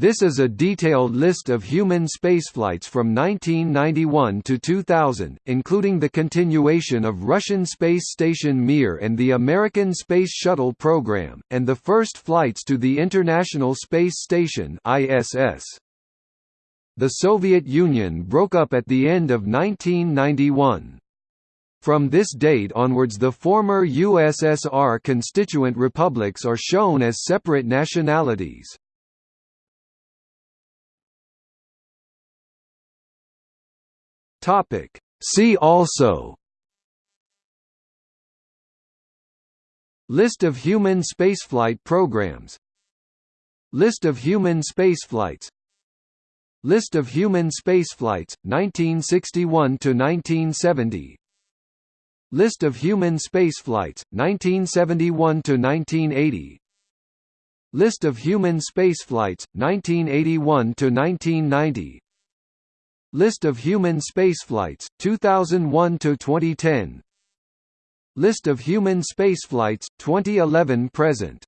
This is a detailed list of human spaceflights from 1991 to 2000, including the continuation of Russian space station Mir and the American Space Shuttle program, and the first flights to the International Space Station ISS. The Soviet Union broke up at the end of 1991. From this date onwards the former USSR constituent republics are shown as separate nationalities. Topic. See also List of human spaceflight programs List of human spaceflights List of human spaceflights, 1961–1970 List of human spaceflights, 1971–1980 List of human spaceflights, 1981–1990 List of human spaceflights, 2001 to 2010. List of human spaceflights, 2011 present.